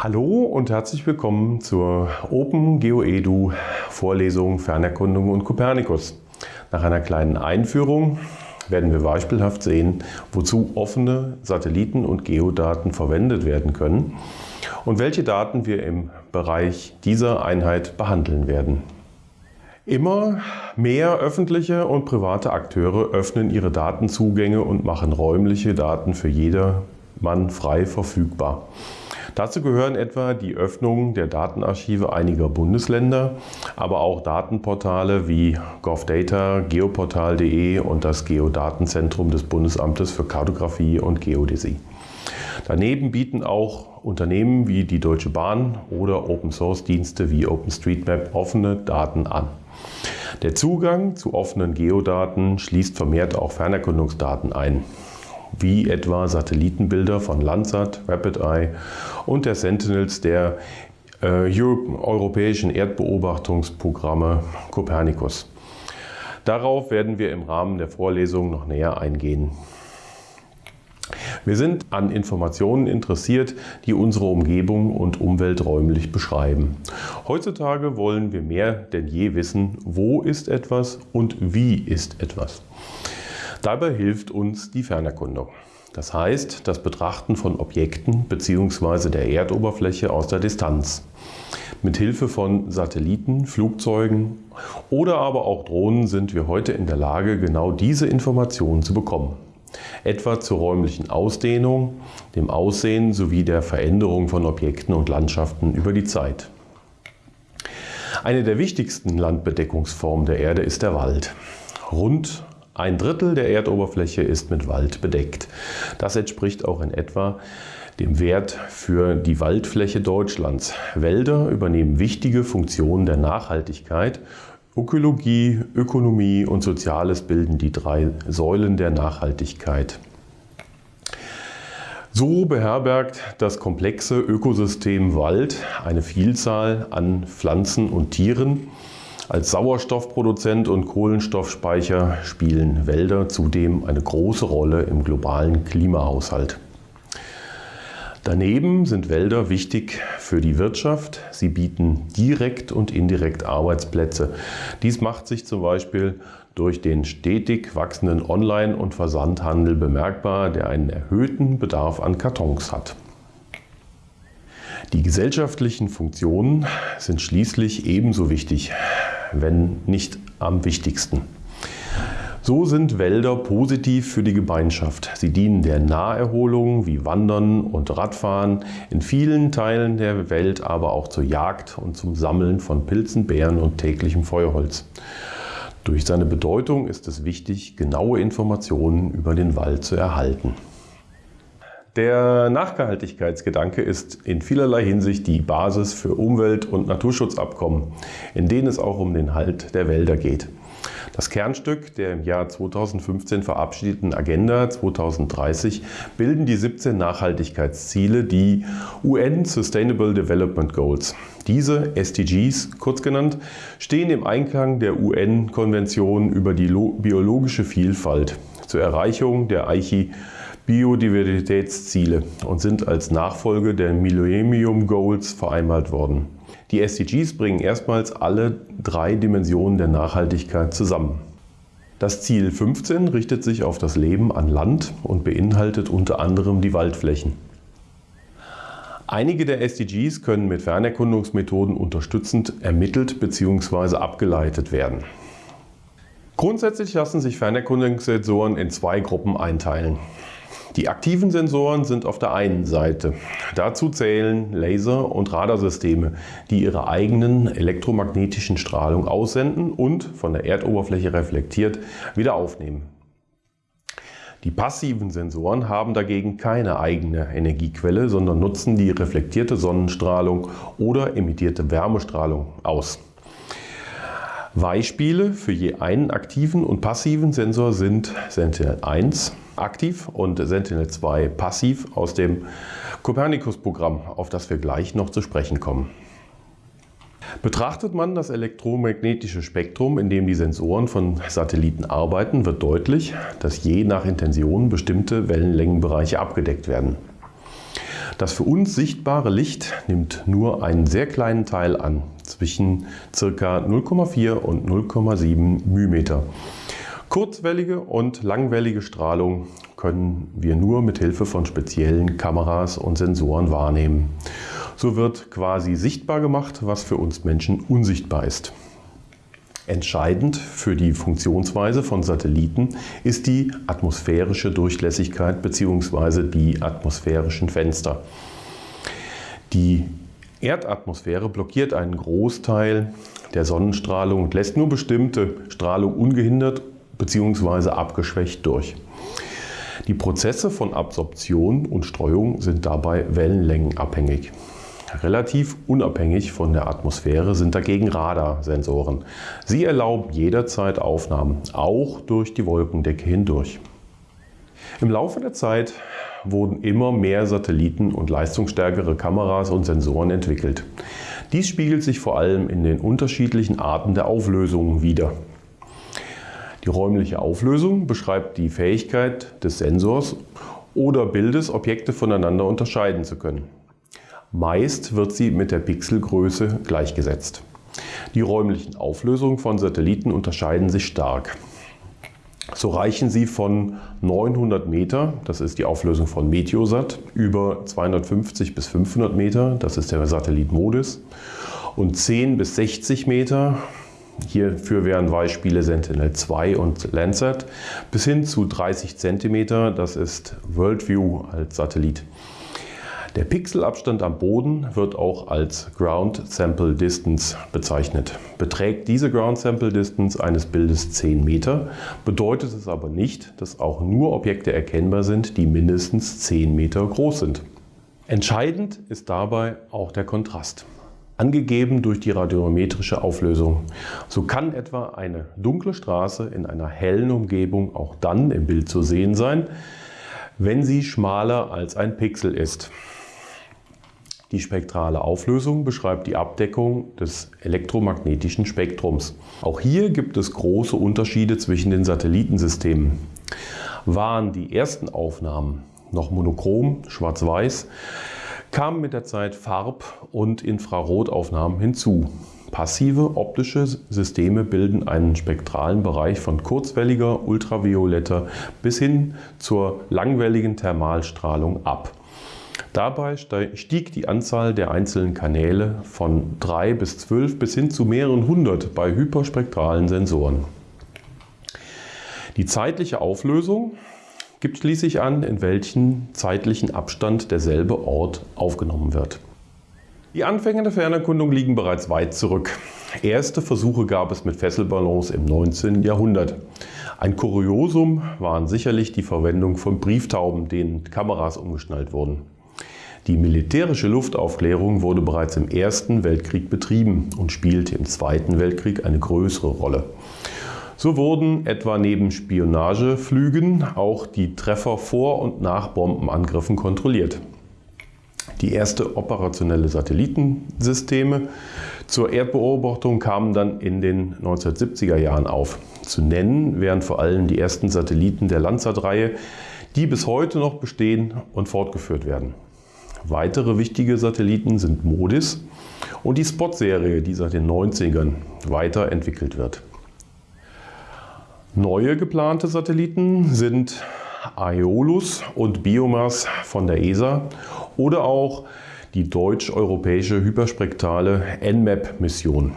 Hallo und herzlich willkommen zur Open GeoEDU Vorlesung Fernerkundung und Kopernikus. Nach einer kleinen Einführung werden wir beispielhaft sehen, wozu offene Satelliten- und Geodaten verwendet werden können und welche Daten wir im Bereich dieser Einheit behandeln werden. Immer mehr öffentliche und private Akteure öffnen ihre Datenzugänge und machen räumliche Daten für jedermann frei verfügbar. Dazu gehören etwa die Öffnung der Datenarchive einiger Bundesländer, aber auch Datenportale wie GovData, geoportal.de und das Geodatenzentrum des Bundesamtes für Kartografie und Geodäsie. Daneben bieten auch Unternehmen wie die Deutsche Bahn oder Open-Source-Dienste wie OpenStreetMap offene Daten an. Der Zugang zu offenen Geodaten schließt vermehrt auch Fernerkundungsdaten ein wie etwa Satellitenbilder von Landsat, RapidEye und der Sentinels der äh, europäischen Erdbeobachtungsprogramme Copernicus. Darauf werden wir im Rahmen der Vorlesung noch näher eingehen. Wir sind an Informationen interessiert, die unsere Umgebung und Umwelt räumlich beschreiben. Heutzutage wollen wir mehr denn je wissen, wo ist etwas und wie ist etwas. Dabei hilft uns die Fernerkundung. Das heißt, das Betrachten von Objekten bzw. der Erdoberfläche aus der Distanz. Mit Hilfe von Satelliten, Flugzeugen oder aber auch Drohnen sind wir heute in der Lage, genau diese Informationen zu bekommen. Etwa zur räumlichen Ausdehnung, dem Aussehen sowie der Veränderung von Objekten und Landschaften über die Zeit. Eine der wichtigsten Landbedeckungsformen der Erde ist der Wald. Rund ein Drittel der Erdoberfläche ist mit Wald bedeckt. Das entspricht auch in etwa dem Wert für die Waldfläche Deutschlands. Wälder übernehmen wichtige Funktionen der Nachhaltigkeit. Ökologie, Ökonomie und Soziales bilden die drei Säulen der Nachhaltigkeit. So beherbergt das komplexe Ökosystem Wald eine Vielzahl an Pflanzen und Tieren, als Sauerstoffproduzent und Kohlenstoffspeicher spielen Wälder zudem eine große Rolle im globalen Klimahaushalt. Daneben sind Wälder wichtig für die Wirtschaft. Sie bieten direkt und indirekt Arbeitsplätze. Dies macht sich zum Beispiel durch den stetig wachsenden Online- und Versandhandel bemerkbar, der einen erhöhten Bedarf an Kartons hat. Die gesellschaftlichen Funktionen sind schließlich ebenso wichtig wenn nicht am wichtigsten. So sind Wälder positiv für die Gemeinschaft. Sie dienen der Naherholung wie Wandern und Radfahren, in vielen Teilen der Welt aber auch zur Jagd und zum Sammeln von Pilzen, Beeren und täglichem Feuerholz. Durch seine Bedeutung ist es wichtig, genaue Informationen über den Wald zu erhalten. Der Nachhaltigkeitsgedanke ist in vielerlei Hinsicht die Basis für Umwelt- und Naturschutzabkommen, in denen es auch um den Halt der Wälder geht. Das Kernstück der im Jahr 2015 verabschiedeten Agenda 2030 bilden die 17 Nachhaltigkeitsziele, die UN Sustainable Development Goals. Diese SDGs, kurz genannt, stehen im Einklang der UN-Konvention über die biologische Vielfalt zur Erreichung der Aichi Biodiversitätsziele und sind als Nachfolge der Millennium Goals vereinbart worden. Die SDGs bringen erstmals alle drei Dimensionen der Nachhaltigkeit zusammen. Das Ziel 15 richtet sich auf das Leben an Land und beinhaltet unter anderem die Waldflächen. Einige der SDGs können mit Fernerkundungsmethoden unterstützend ermittelt bzw. abgeleitet werden. Grundsätzlich lassen sich Fernerkundungssensoren in zwei Gruppen einteilen. Die aktiven Sensoren sind auf der einen Seite. Dazu zählen Laser- und Radarsysteme, die ihre eigenen elektromagnetischen Strahlung aussenden und von der Erdoberfläche reflektiert wieder aufnehmen. Die passiven Sensoren haben dagegen keine eigene Energiequelle, sondern nutzen die reflektierte Sonnenstrahlung oder emittierte Wärmestrahlung aus. Beispiele für je einen aktiven und passiven Sensor sind Sentinel-1 aktiv und Sentinel-2 passiv aus dem Copernicus-Programm, auf das wir gleich noch zu sprechen kommen. Betrachtet man das elektromagnetische Spektrum, in dem die Sensoren von Satelliten arbeiten, wird deutlich, dass je nach Intention bestimmte Wellenlängenbereiche abgedeckt werden. Das für uns sichtbare Licht nimmt nur einen sehr kleinen Teil an, zwischen ca. 0,4 und 0,7 μm. Kurzwellige und langwellige Strahlung können wir nur mit Hilfe von speziellen Kameras und Sensoren wahrnehmen. So wird quasi sichtbar gemacht, was für uns Menschen unsichtbar ist. Entscheidend für die Funktionsweise von Satelliten ist die atmosphärische Durchlässigkeit bzw. die atmosphärischen Fenster. Die Erdatmosphäre blockiert einen Großteil der Sonnenstrahlung und lässt nur bestimmte Strahlung ungehindert bzw. abgeschwächt durch. Die Prozesse von Absorption und Streuung sind dabei wellenlängenabhängig. Relativ unabhängig von der Atmosphäre sind dagegen Radarsensoren. Sie erlauben jederzeit Aufnahmen, auch durch die Wolkendecke hindurch. Im Laufe der Zeit wurden immer mehr Satelliten und leistungsstärkere Kameras und Sensoren entwickelt. Dies spiegelt sich vor allem in den unterschiedlichen Arten der Auflösungen wider. Die räumliche Auflösung beschreibt die Fähigkeit des Sensors oder Bildes, Objekte voneinander unterscheiden zu können. Meist wird sie mit der Pixelgröße gleichgesetzt. Die räumlichen Auflösungen von Satelliten unterscheiden sich stark. So reichen sie von 900 Meter, das ist die Auflösung von Meteosat, über 250 bis 500 Meter, das ist der Satellit MODIS, und 10 bis 60 Meter, hierfür wären Beispiele Sentinel-2 und Landsat, bis hin zu 30 Zentimeter, das ist Worldview als Satellit. Der Pixelabstand am Boden wird auch als Ground Sample Distance bezeichnet. Beträgt diese Ground Sample Distance eines Bildes 10 Meter, bedeutet es aber nicht, dass auch nur Objekte erkennbar sind, die mindestens 10 Meter groß sind. Entscheidend ist dabei auch der Kontrast angegeben durch die radiometrische Auflösung. So kann etwa eine dunkle Straße in einer hellen Umgebung auch dann im Bild zu sehen sein, wenn sie schmaler als ein Pixel ist. Die spektrale Auflösung beschreibt die Abdeckung des elektromagnetischen Spektrums. Auch hier gibt es große Unterschiede zwischen den Satellitensystemen. Waren die ersten Aufnahmen noch monochrom, schwarz-weiß, kamen mit der Zeit Farb- und Infrarotaufnahmen hinzu. Passive optische Systeme bilden einen spektralen Bereich von kurzwelliger, ultravioletter bis hin zur langwelligen Thermalstrahlung ab. Dabei stieg die Anzahl der einzelnen Kanäle von 3 bis 12 bis hin zu mehreren hundert bei hyperspektralen Sensoren. Die zeitliche Auflösung gibt schließlich an, in welchen zeitlichen Abstand derselbe Ort aufgenommen wird. Die Anfänge der Fernerkundung liegen bereits weit zurück. Erste Versuche gab es mit Fesselballons im 19. Jahrhundert. Ein Kuriosum waren sicherlich die Verwendung von Brieftauben, denen Kameras umgeschnallt wurden. Die militärische Luftaufklärung wurde bereits im Ersten Weltkrieg betrieben und spielte im Zweiten Weltkrieg eine größere Rolle. So wurden etwa neben Spionageflügen auch die Treffer vor und nach Bombenangriffen kontrolliert. Die erste operationelle Satellitensysteme zur Erdbeobachtung kamen dann in den 1970er Jahren auf. Zu nennen wären vor allem die ersten Satelliten der Landsat-Reihe, die bis heute noch bestehen und fortgeführt werden. Weitere wichtige Satelliten sind MODIS und die Spot-Serie, die seit den 90ern weiterentwickelt wird. Neue geplante Satelliten sind Aeolus und Biomass von der ESA oder auch die deutsch-europäische hyperspektrale NMAP-Mission.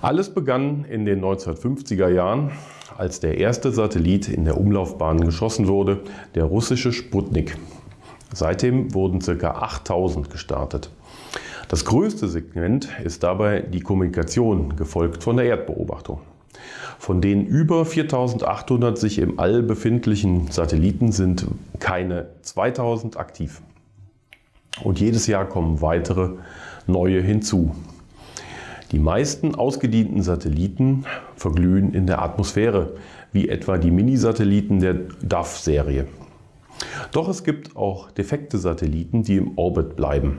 Alles begann in den 1950er Jahren, als der erste Satellit in der Umlaufbahn geschossen wurde, der russische Sputnik. Seitdem wurden ca. 8000 gestartet. Das größte Segment ist dabei die Kommunikation, gefolgt von der Erdbeobachtung. Von den über 4800 sich im All befindlichen Satelliten sind keine 2000 aktiv. Und jedes Jahr kommen weitere neue hinzu. Die meisten ausgedienten Satelliten verglühen in der Atmosphäre, wie etwa die Minisatelliten der DAF-Serie. Doch es gibt auch defekte Satelliten, die im Orbit bleiben.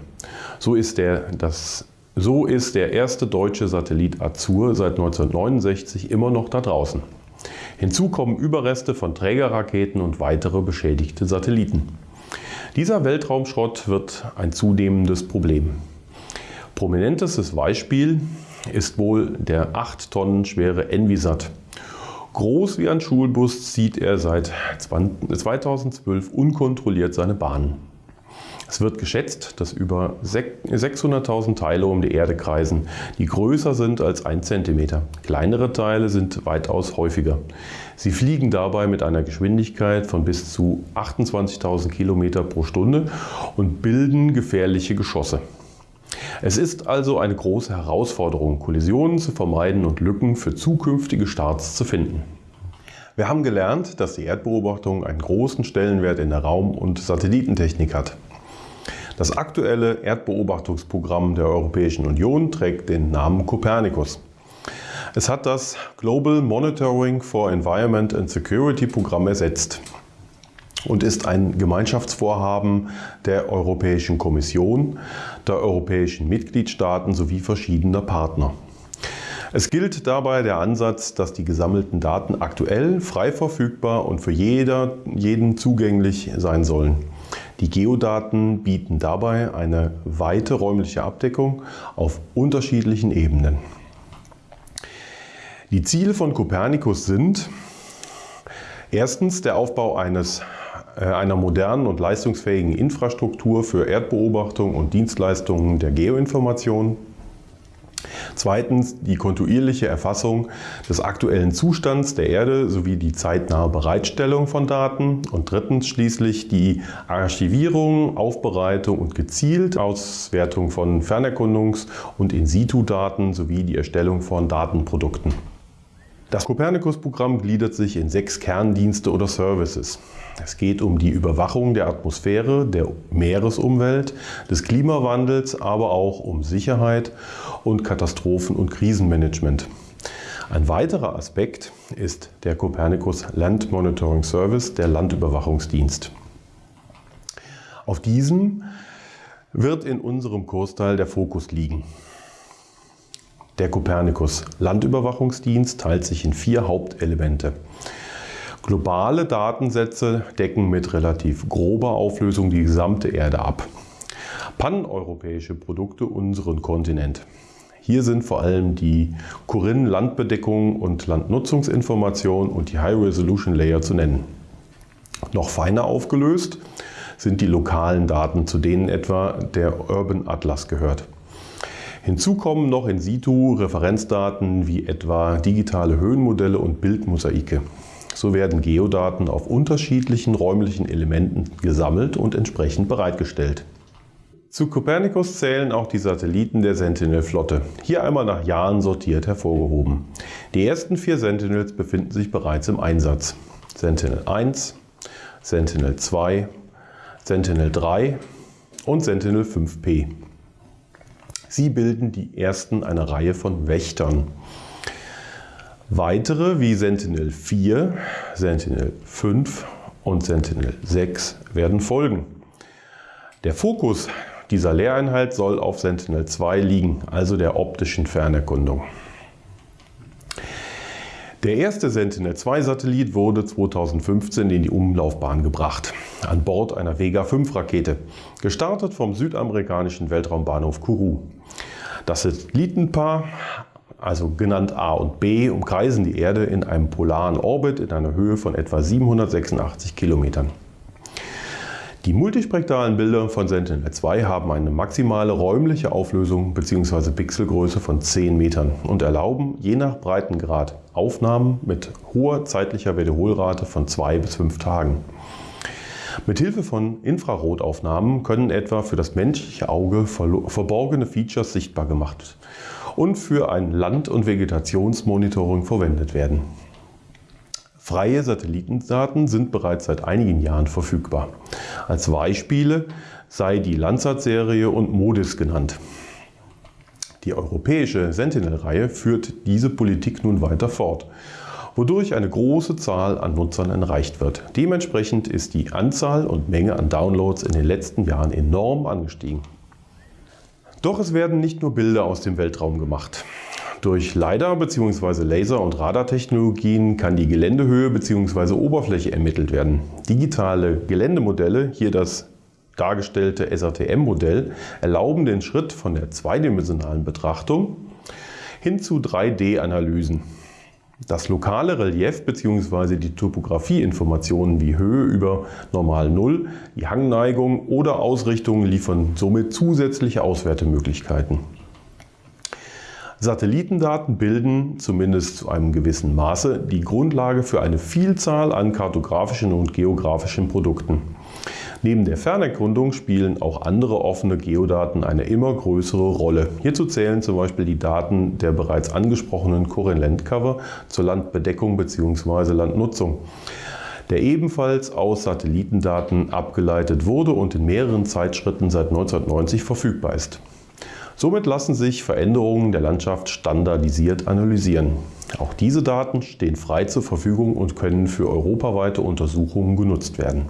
So ist der, das, so ist der erste deutsche Satellit Azur seit 1969 immer noch da draußen. Hinzu kommen Überreste von Trägerraketen und weitere beschädigte Satelliten. Dieser Weltraumschrott wird ein zunehmendes Problem. Prominentestes Beispiel ist wohl der 8 Tonnen schwere Envisat. Groß wie ein Schulbus zieht er seit 2012 unkontrolliert seine Bahnen. Es wird geschätzt, dass über 600.000 Teile um die Erde kreisen, die größer sind als 1 cm. Kleinere Teile sind weitaus häufiger. Sie fliegen dabei mit einer Geschwindigkeit von bis zu 28.000 km pro Stunde und bilden gefährliche Geschosse. Es ist also eine große Herausforderung, Kollisionen zu vermeiden und Lücken für zukünftige Starts zu finden. Wir haben gelernt, dass die Erdbeobachtung einen großen Stellenwert in der Raum- und Satellitentechnik hat. Das aktuelle Erdbeobachtungsprogramm der Europäischen Union trägt den Namen Copernicus. Es hat das Global Monitoring for Environment and Security Programm ersetzt und ist ein Gemeinschaftsvorhaben der Europäischen Kommission, der europäischen Mitgliedstaaten sowie verschiedener Partner. Es gilt dabei der Ansatz, dass die gesammelten Daten aktuell, frei verfügbar und für jeder, jeden zugänglich sein sollen. Die Geodaten bieten dabei eine weite räumliche Abdeckung auf unterschiedlichen Ebenen. Die Ziele von Copernicus sind erstens der Aufbau eines, äh, einer modernen und leistungsfähigen Infrastruktur für Erdbeobachtung und Dienstleistungen der Geoinformation. Zweitens die kontinuierliche Erfassung des aktuellen Zustands der Erde sowie die zeitnahe Bereitstellung von Daten. Und drittens schließlich die Archivierung, Aufbereitung und gezielt Auswertung von Fernerkundungs- und In-situ-Daten sowie die Erstellung von Datenprodukten. Das Copernicus-Programm gliedert sich in sechs Kerndienste oder Services. Es geht um die Überwachung der Atmosphäre, der Meeresumwelt, des Klimawandels, aber auch um Sicherheit und Katastrophen- und Krisenmanagement. Ein weiterer Aspekt ist der Copernicus Land Monitoring Service, der Landüberwachungsdienst. Auf diesem wird in unserem Kursteil der Fokus liegen. Der Copernicus Landüberwachungsdienst teilt sich in vier Hauptelemente. Globale Datensätze decken mit relativ grober Auflösung die gesamte Erde ab. Paneuropäische Produkte unseren Kontinent. Hier sind vor allem die Corinne Landbedeckung und Landnutzungsinformation und die High Resolution Layer zu nennen. Noch feiner aufgelöst sind die lokalen Daten, zu denen etwa der Urban Atlas gehört. Hinzu kommen noch in situ Referenzdaten wie etwa digitale Höhenmodelle und Bildmosaike. So werden Geodaten auf unterschiedlichen räumlichen Elementen gesammelt und entsprechend bereitgestellt. Zu Copernicus zählen auch die Satelliten der Sentinel-Flotte, hier einmal nach Jahren sortiert hervorgehoben. Die ersten vier Sentinels befinden sich bereits im Einsatz. Sentinel 1, Sentinel 2, Sentinel 3 und Sentinel 5P. Sie bilden die ersten einer Reihe von Wächtern. Weitere wie Sentinel 4, Sentinel 5 und Sentinel 6 werden folgen. Der Fokus dieser Lehreinheit soll auf Sentinel 2 liegen, also der optischen Fernerkundung. Der erste Sentinel-2-Satellit wurde 2015 in die Umlaufbahn gebracht, an Bord einer Vega-5-Rakete, gestartet vom südamerikanischen Weltraumbahnhof Kourou. Das Satellitenpaar, also genannt A und B, umkreisen die Erde in einem polaren Orbit in einer Höhe von etwa 786 Kilometern. Die multispektralen Bilder von Sentinel-2 haben eine maximale räumliche Auflösung bzw. Pixelgröße von 10 Metern und erlauben je nach Breitengrad Aufnahmen mit hoher zeitlicher Wiederholrate von 2 bis 5 Tagen. Mit Hilfe von Infrarotaufnahmen können etwa für das menschliche Auge verborgene Features sichtbar gemacht und für ein Land- und Vegetationsmonitoring verwendet werden. Freie Satellitendaten sind bereits seit einigen Jahren verfügbar. Als Beispiele sei die Landsat-Serie und MODIS genannt. Die europäische Sentinel-Reihe führt diese Politik nun weiter fort, wodurch eine große Zahl an Nutzern erreicht wird. Dementsprechend ist die Anzahl und Menge an Downloads in den letzten Jahren enorm angestiegen. Doch es werden nicht nur Bilder aus dem Weltraum gemacht. Durch LiDAR bzw. Laser- und Radartechnologien kann die Geländehöhe bzw. Oberfläche ermittelt werden. Digitale Geländemodelle, hier das dargestellte SRTM-Modell erlauben den Schritt von der zweidimensionalen Betrachtung hin zu 3D-Analysen. Das lokale Relief bzw. die Topografieinformationen wie Höhe über Normal Null, die Hangneigung oder Ausrichtung liefern somit zusätzliche Auswertemöglichkeiten. Satellitendaten bilden, zumindest zu einem gewissen Maße, die Grundlage für eine Vielzahl an kartografischen und geografischen Produkten. Neben der Fernerkundung spielen auch andere offene Geodaten eine immer größere Rolle. Hierzu zählen zum Beispiel die Daten der bereits angesprochenen Current Cover zur Landbedeckung bzw. Landnutzung der ebenfalls aus Satellitendaten abgeleitet wurde und in mehreren Zeitschritten seit 1990 verfügbar ist. Somit lassen sich Veränderungen der Landschaft standardisiert analysieren. Auch diese Daten stehen frei zur Verfügung und können für europaweite Untersuchungen genutzt werden.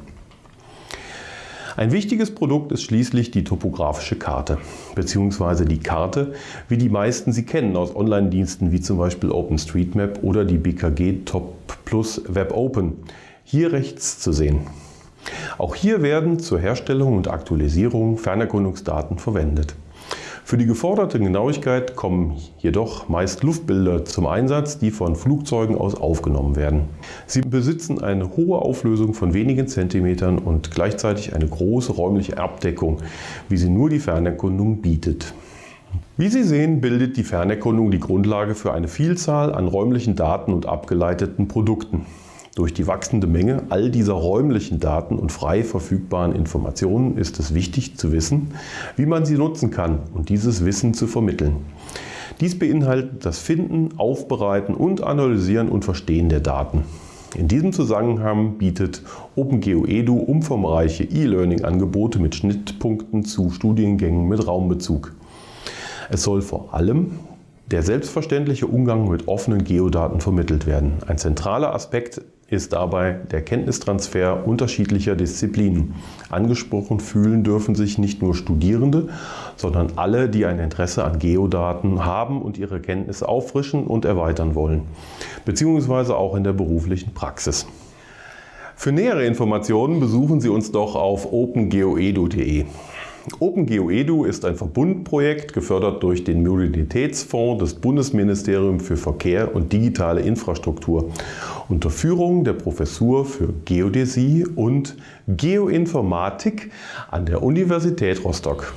Ein wichtiges Produkt ist schließlich die topografische Karte, beziehungsweise die Karte, wie die meisten sie kennen aus Online-Diensten wie zum Beispiel OpenStreetMap oder die BKG Top Plus Web Open. Hier rechts zu sehen. Auch hier werden zur Herstellung und Aktualisierung Fernerkundungsdaten verwendet. Für die geforderte Genauigkeit kommen jedoch meist Luftbilder zum Einsatz, die von Flugzeugen aus aufgenommen werden. Sie besitzen eine hohe Auflösung von wenigen Zentimetern und gleichzeitig eine große räumliche Abdeckung, wie sie nur die Fernerkundung bietet. Wie Sie sehen, bildet die Fernerkundung die Grundlage für eine Vielzahl an räumlichen Daten und abgeleiteten Produkten. Durch die wachsende Menge all dieser räumlichen Daten und frei verfügbaren Informationen ist es wichtig zu wissen, wie man sie nutzen kann und dieses Wissen zu vermitteln. Dies beinhaltet das Finden, Aufbereiten und Analysieren und Verstehen der Daten. In diesem Zusammenhang bietet OpenGeo Edu umfangreiche E-Learning-Angebote mit Schnittpunkten zu Studiengängen mit Raumbezug. Es soll vor allem der selbstverständliche Umgang mit offenen Geodaten vermittelt werden. Ein zentraler Aspekt ist dabei der Kenntnistransfer unterschiedlicher Disziplinen. Angesprochen fühlen dürfen sich nicht nur Studierende, sondern alle, die ein Interesse an Geodaten haben und ihre Kenntnisse auffrischen und erweitern wollen, beziehungsweise auch in der beruflichen Praxis. Für nähere Informationen besuchen Sie uns doch auf opengeoedu.de. OpenGeoEDU ist ein Verbundprojekt, gefördert durch den Mobilitätsfonds des Bundesministeriums für Verkehr und digitale Infrastruktur unter Führung der Professur für Geodäsie und Geoinformatik an der Universität Rostock.